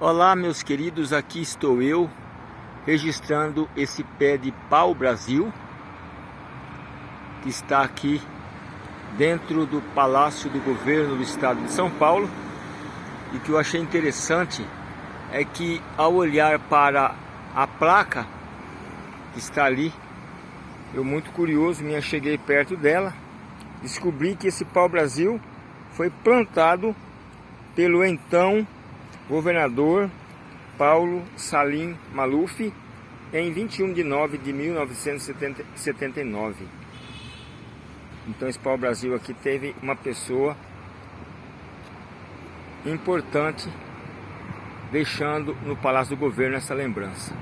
Olá meus queridos, aqui estou eu registrando esse pé de pau Brasil que está aqui dentro do Palácio do Governo do Estado de São Paulo. E que eu achei interessante é que ao olhar para a placa que está ali eu muito curioso me cheguei perto dela descobri que esse pau Brasil foi plantado pelo então governador Paulo Salim Maluf em 21 de nove de 1979. Então esse Pau Brasil aqui teve uma pessoa importante deixando no Palácio do Governo essa lembrança.